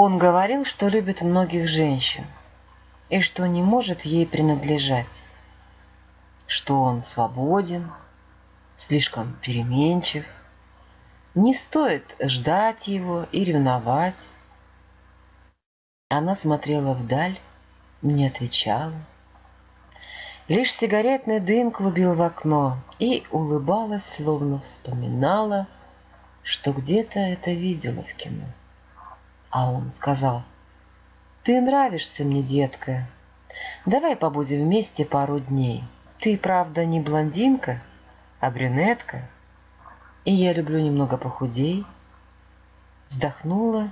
Он говорил, что любит многих женщин и что не может ей принадлежать, что он свободен, слишком переменчив, не стоит ждать его и ревновать. Она смотрела вдаль, не отвечала. Лишь сигаретный дым клубил в окно и улыбалась, словно вспоминала, что где-то это видела в кино. А он сказал, «Ты нравишься мне, детка. Давай побудем вместе пару дней. Ты, правда, не блондинка, а брюнетка, и я люблю немного похудей». Вздохнула,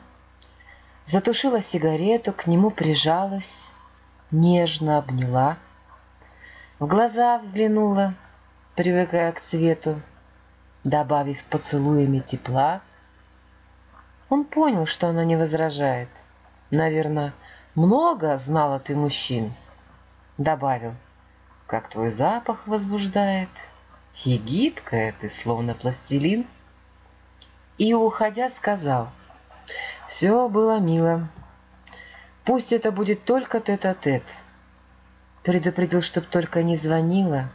затушила сигарету, к нему прижалась, нежно обняла, в глаза взглянула, привыкая к цвету, добавив поцелуями тепла. Он понял, что она не возражает. Наверное, много знала ты мужчин. Добавил, как твой запах возбуждает. И гибкая ты, словно пластилин. И, уходя, сказал, все было мило. Пусть это будет только тет-а-тет. -тет. Предупредил, чтоб только не звонила.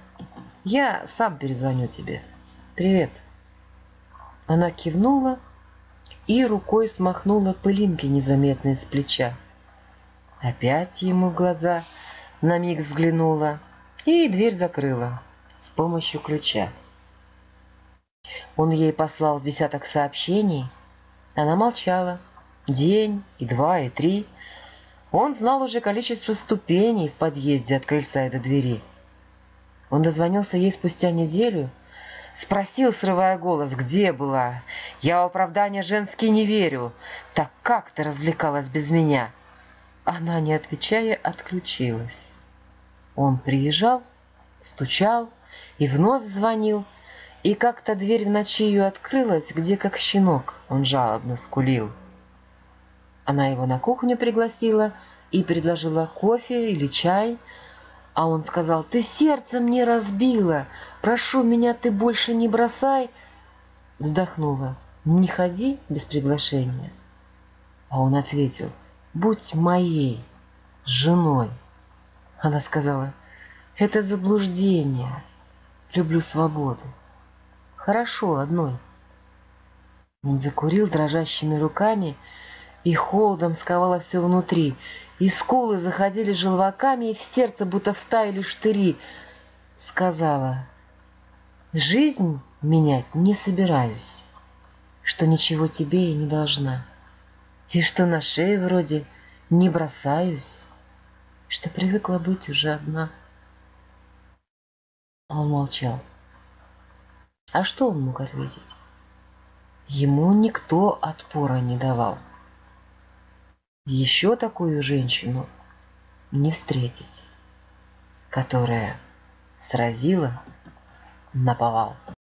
Я сам перезвоню тебе. Привет. Она кивнула и рукой смахнула пылинки незаметные с плеча. Опять ему в глаза на миг взглянула и дверь закрыла с помощью ключа. Он ей послал десяток сообщений. Она молчала. День, и два, и три — он знал уже количество ступеней в подъезде от крыльца и до двери. Он дозвонился ей спустя неделю, спросил, срывая голос, где была. «Я в оправдания женские не верю. Так как ты развлекалась без меня?» Она, не отвечая, отключилась. Он приезжал, стучал и вновь звонил, и как-то дверь в ночи ее открылась, где как щенок он жалобно скулил. Она его на кухню пригласила и предложила кофе или чай, а он сказал, «Ты сердце мне разбила, прошу меня, ты больше не бросай». Вздохнула, «Не ходи без приглашения». А он ответил, «Будь моей женой». Она сказала, «Это заблуждение, люблю свободу». «Хорошо, одной». Он закурил дрожащими руками, и холодом сковало все внутри, и скулы заходили желваками, и в сердце будто вставили штыри. Сказала, жизнь менять не собираюсь, что ничего тебе и не должна, и что на шее вроде не бросаюсь, что привыкла быть уже одна. Он молчал. А что он мог ответить? Ему никто отпора не давал. Еще такую женщину не встретить, которая сразила наповал.